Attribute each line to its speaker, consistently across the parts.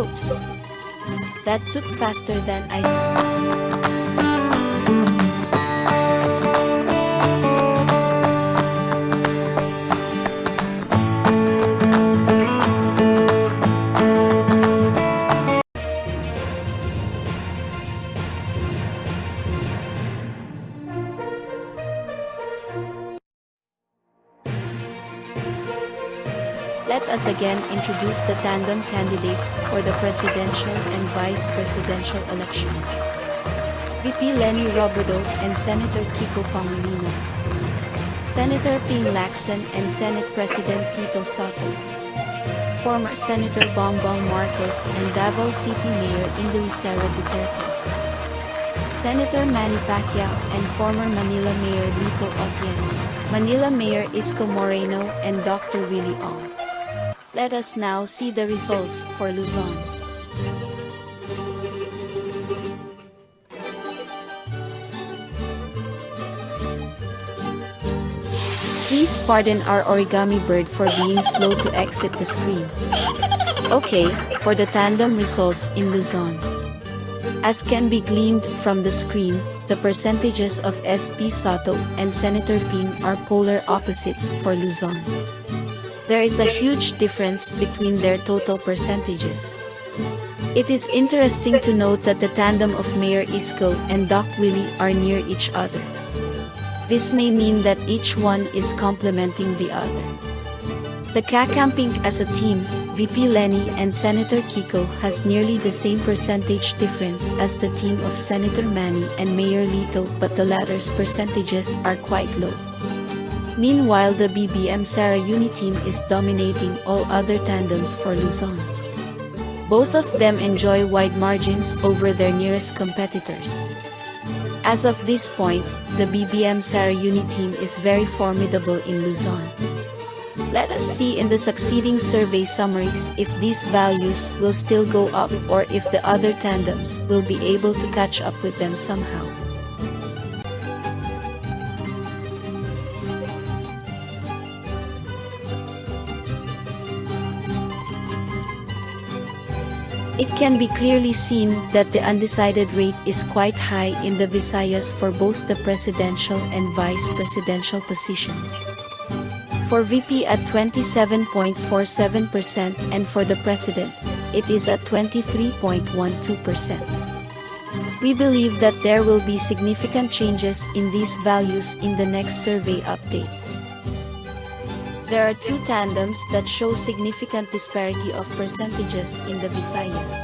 Speaker 1: Oops. That took faster than I Let us again introduce the tandem candidates for the presidential and vice presidential elections. VP Leni Robredo and Senator Kiko Pangilinan. Senator Ping Lacson and Senate President Tito Sotto. Former Senator Bongbong Marcos and Davao City Mayor Sara Duterte. Senator Manny Pacquiao and former Manila Mayor Lito Atienza. Manila Mayor Isko Moreno and Dr. Willie Ong. Let us now see the results for Luzon. Please pardon our origami bird for being slow to exit the screen. Okay, for the tandem results in Luzon. As can be gleaned from the screen, the percentages of SP Sotto and Senator Ping are polar opposites for Luzon. There is a huge difference between their total percentages. It is interesting to note that the tandem of Mayor Isko and Doc Willie are near each other. This may mean that each one is complementing the other. The Kakampink as a team, VP Leni and Senator Kiko has nearly the same percentage difference as the team of Senator Manny and Mayor Lito but the latter's percentages are quite low. Meanwhile the BBM Sara Uni team is dominating all other tandems for Luzon. Both of them enjoy wide margins over their nearest competitors. As of this point, the BBM Sara Uni team is very formidable in Luzon. Let us see in the succeeding survey summaries if these values will still go up or if the other tandems will be able to catch up with them somehow. It can be clearly seen that the undecided rate is quite high in the Visayas for both the presidential and vice presidential positions. For VP at 27.47% and for the president, it is at 23.12%. We believe that there will be significant changes in these values in the next survey update. There are two tandems that show significant disparity of percentages in the Visayas.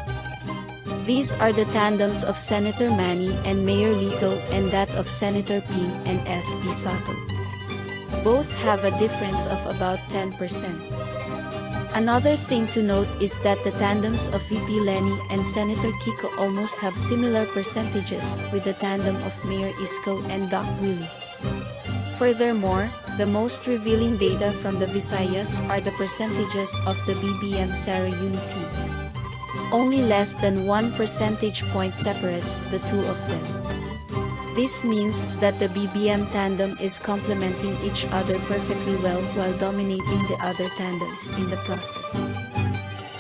Speaker 1: These are the tandems of Senator Manny and Mayor Lito and that of Senator Ping and SP Sotto. Both have a difference of about 10%. Another thing to note is that the tandems of VP Leni and Senator Kiko almost have similar percentages with the tandem of Mayor Isko and Doc Willie. Furthermore, the most revealing data from the Visayas are the percentages of the BBM Sara Unity. Only less than 1 percentage point separates the two of them. This means that the BBM tandem is complementing each other perfectly well while dominating the other tandems in the process.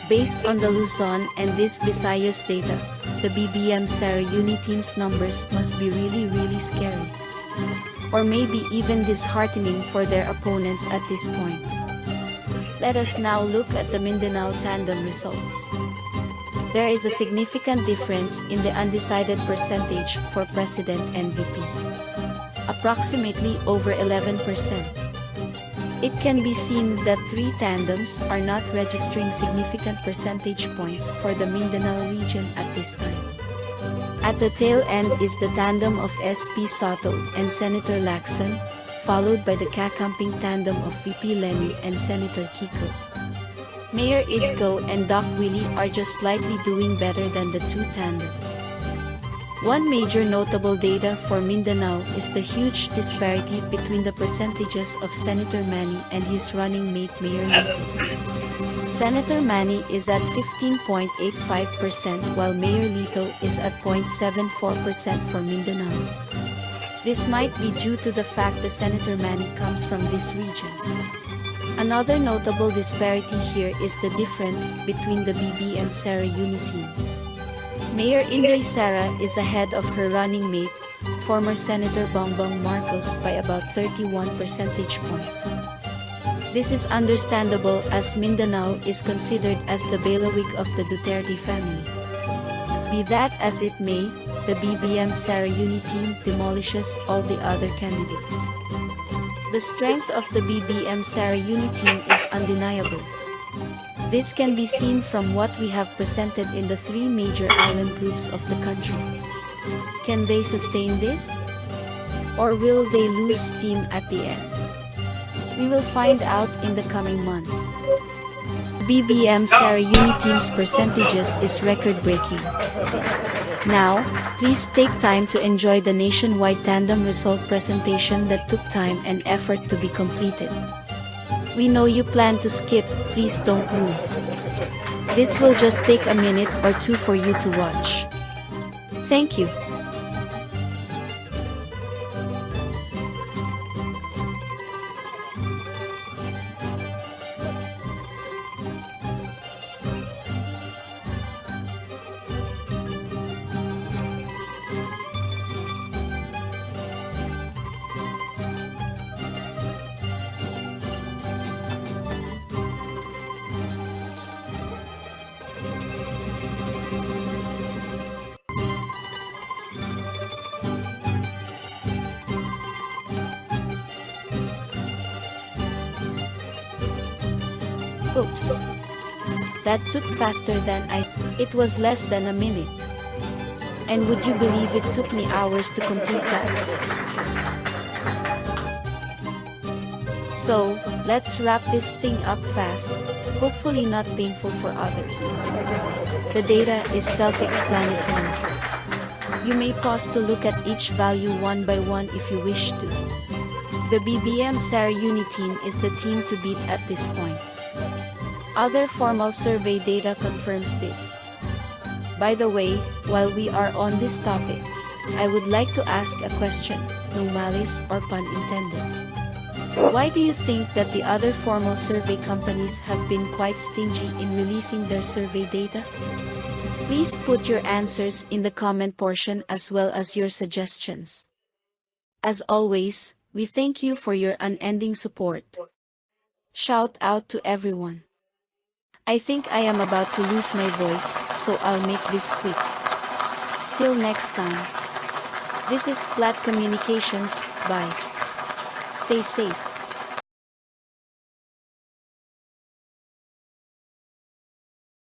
Speaker 1: Based on the Luzon and this Visayas data, the BBM Sara Uni team's numbers must be really really scary or maybe even disheartening for their opponents at this point. Let us now look at the Mindanao tandem results. There is a significant difference in the undecided percentage for President and VP. Approximately over 11%. It can be seen that three tandems are not registering significant percentage points for the Mindanao region at this time. At the tail end is the tandem of SP Sotto and Senator Lacson, followed by the Kakampink tandem of VP Leni and Senator Kiko. Mayor Isko and Doc Willie are just slightly doing better than the two tandems. One major notable data for Mindanao is the huge disparity between the percentages of Senator Manny and his running mate Mayor Lito. Senator Manny is at 15.85% while Mayor Lito is at 0.74% for Mindanao. This might be due to the fact that Senator Manny comes from this region. Another notable disparity here is the difference between the BBM Sara Uni team. Mayor Inday Sara is ahead of her running mate, former Senator Bongbong Marcos by about 31 percentage points. This is understandable as Mindanao is considered as the bailiwick of the Duterte family. Be that as it may, the BBM Sara Uni team demolishes all the other candidates. The strength of the BBM Sara Uni team is undeniable. This can be seen from what we have presented in the three major island groups of the country. Can they sustain this? Or will they lose steam at the end? We will find out in the coming months. BBM Sara Uni team's percentages is record-breaking. Now, please take time to enjoy the nationwide tandem result presentation that took time and effort to be completed. We know you plan to skip, please don't move. This will just take a minute or two for you to watch. Thank you. Oops. That took faster than I. It was less than a minute. And would you believe it took me hours to complete that? So, let's wrap this thing up fast, hopefully not painful for others. The data is self-explanatory. You may pause to look at each value one by one if you wish to. The BBM SAR Uni team is the team to beat at this point. Other formal survey data confirms this. By the way, while we are on this topic, I would like to ask a question, no malice or pun intended. Why do you think that the other formal survey companies have been quite stingy in releasing their survey data? Please put your answers in the comment portion as well as your suggestions. As always, we thank you for your unending support. Shout out to everyone. I think I am about to lose my voice, so I'll make this quick. Till next time. This is Splat Communications, bye. Stay safe.